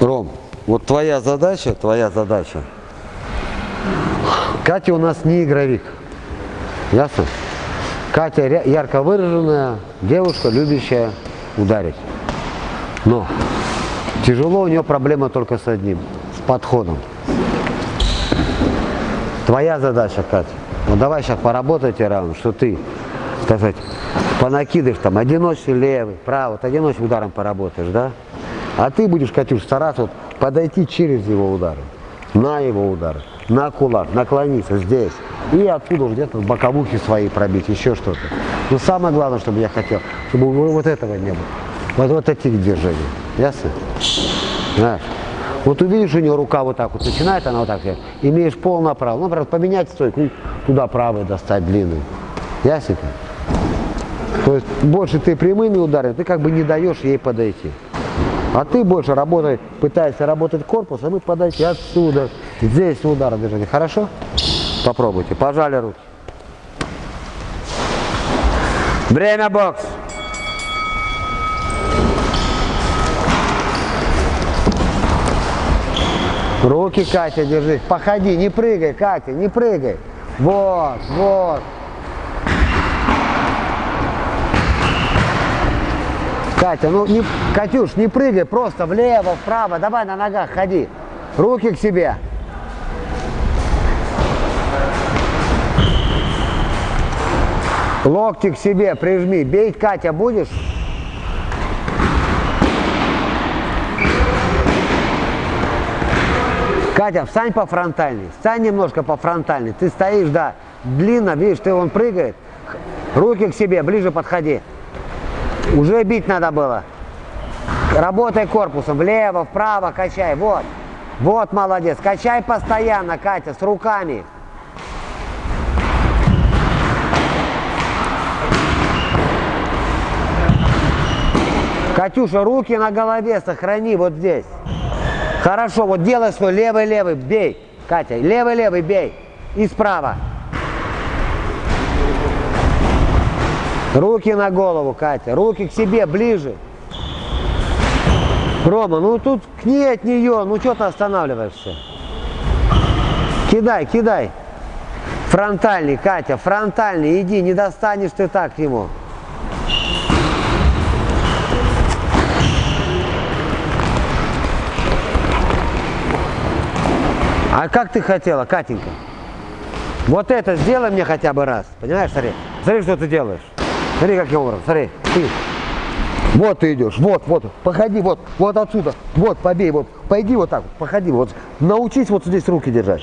Ром, вот твоя задача, твоя задача. Катя у нас не игровик. Ясно? Катя ярко выраженная девушка, любящая ударить. Но тяжело у нее проблема только с одним, с подходом. Твоя задача, Катя. Ну давай сейчас поработайте раунд, что ты, так сказать, понакидываешь там одиночный левый, правый, вот одиночным ударом поработаешь, да? А ты будешь, Катюш, стараться вот подойти через его удары, на его удары, на кулак, наклониться здесь. И оттуда где-то в боковухе свои пробить, еще что-то. Но самое главное, чтобы я хотел, чтобы вот этого не было. Вот, вот этих движений. Ясно? Знаешь? Вот увидишь, у нее рука вот так вот начинает, она вот так, имеешь полное право. Ну, например, поменять стойку, туда правый достать длинный. Ясненько? То есть больше ты прямыми ударами, ты как бы не даешь ей подойти. А ты больше работай, пытаешься работать корпусом и подойти отсюда. Здесь удар держите. Хорошо? Попробуйте. Пожали руки. Время бокс. Руки, Катя, держи. Походи, не прыгай, Катя, не прыгай. Вот, вот. Катя, ну не, Катюш, не прыгай, просто влево, вправо, давай на ногах ходи. Руки к себе. Локти к себе прижми. Бей, Катя, будешь? Катя, встань по фронтальной. Встань немножко по фронтальной. Ты стоишь, да, длинно, видишь, ты он прыгает. Руки к себе, ближе подходи. Уже бить надо было. Работай корпусом, влево, вправо, качай, вот. Вот, молодец. Качай постоянно, Катя, с руками. Катюша, руки на голове сохрани вот здесь. Хорошо, вот делай свой левый-левый, бей. Катя, левый-левый, бей. И справа. Руки на голову, Катя. Руки к себе, ближе. Рома, ну тут к ней от нее, ну что ты останавливаешься? Кидай, кидай. Фронтальный, Катя, фронтальный, иди, не достанешь ты так к нему. А как ты хотела, Катенька? Вот это сделай мне хотя бы раз. Понимаешь, смотри. Смотри, что ты делаешь. Смотри, каким образом. Смотри. Ты. Вот ты идешь. Вот, вот. Походи, вот. Вот отсюда. Вот, побей. Вот. Пойди вот так. Походи. Вот. Научись вот здесь руки держать.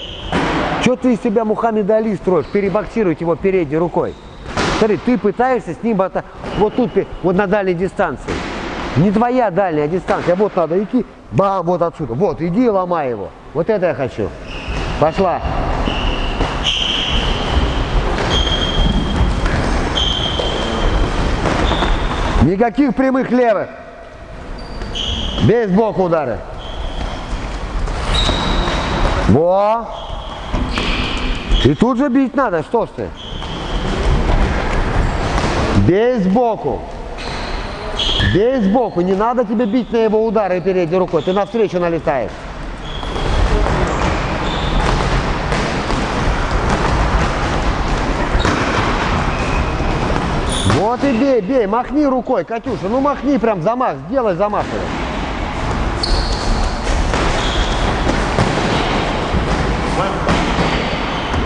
Что ты из себя Мухаммед Али строишь? Перебоксировать его передней рукой. Смотри, ты пытаешься с ним это- вот тут, вот на дальней дистанции. Не твоя дальняя дистанция, вот надо идти, бам, вот отсюда. Вот, иди и ломай его. Вот это я хочу. Пошла. Никаких прямых левых. Бей сбоку удары. Во. И тут же бить надо, что ж ты? Бей сбоку. Бей сбоку. Не надо тебе бить на его удары передней рукой. Ты навстречу налетаешь. Вот и бей, бей, махни рукой, Катюша, ну махни прям замах, сделай замах.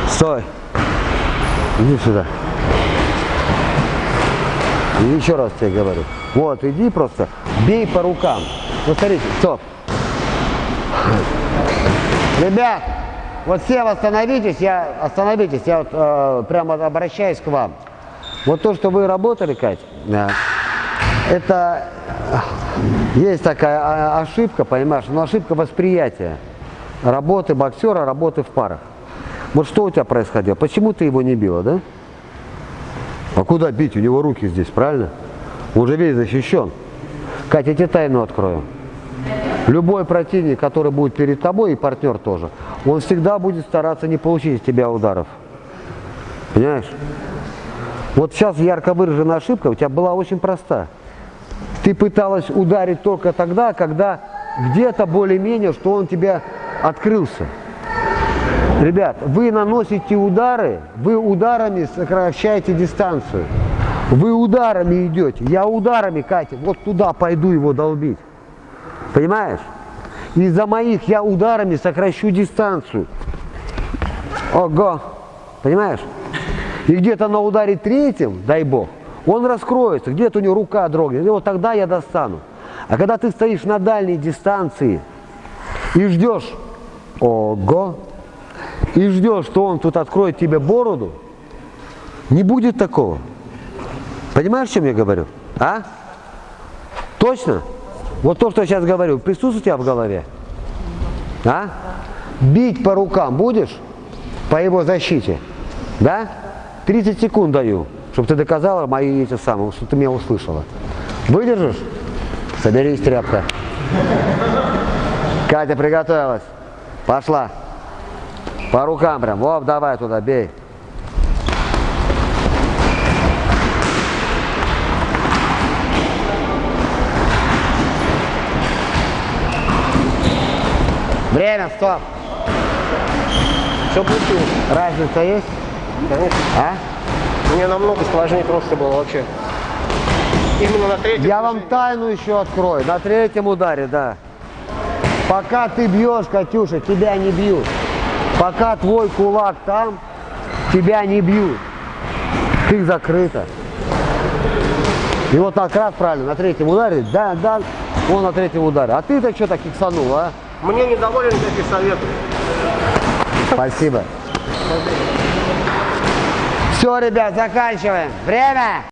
Стой. Иди сюда. И еще раз тебе говорю. Вот, иди просто, бей по рукам. Ну, смотрите, стоп. Ребят, вот все остановитесь, я, остановитесь, я вот, э, прямо обращаюсь к вам. Вот то, что вы работали, Кать, это э, есть такая а, ошибка, понимаешь, но ошибка восприятия работы боксера, работы в парах. Вот что у тебя происходило? Почему ты его не била, да? А куда бить? У него руки здесь, правильно? Он уже весь защищен. Катя, я тебе тайну открою. Любой противник, который будет перед тобой, и партнер тоже, он всегда будет стараться не получить из тебя ударов. Понимаешь? Вот сейчас ярко выраженная ошибка у тебя была очень проста. Ты пыталась ударить только тогда, когда где-то более-менее, что он тебя открылся. Ребят, вы наносите удары, вы ударами сокращаете дистанцию. Вы ударами идете. Я ударами, Катя, вот туда пойду его долбить. Понимаешь? Из-за моих я ударами сокращу дистанцию. Ого. Понимаешь? И где-то на ударе третьем, дай бог, он раскроется, где-то у него рука дрогнет. И вот тогда я достану. А когда ты стоишь на дальней дистанции и ждешь, ого, и ждешь, что он тут откроет тебе бороду, не будет такого. Понимаешь, о чем я говорю? А? Точно? Вот то, что я сейчас говорю, присутствует у тебя в голове? А? Бить по рукам будешь? По его защите? Да? 30 секунд даю, чтобы ты доказала мои эти самые, что ты меня услышала. Выдержишь? Соберись, тряпка. Катя приготовилась. Пошла. По рукам прям. Воп, давай туда, бей. Время, стоп. Все получилось. Разница есть? Конечно. А? Мне намного сложнее просто было вообще. Именно на третьем. Я вам тайну еще открою. На третьем ударе, да. Пока ты бьешь, Катюша, тебя не бьют. Пока твой кулак там, тебя не бьют. Ты закрыта. И вот как раз правильно, на третьем ударе, да, да, он на третьем ударе. А ты-то что так иксанул, а? Мне недоволен таких советов. Спасибо. Все, ребят, заканчиваем. Время!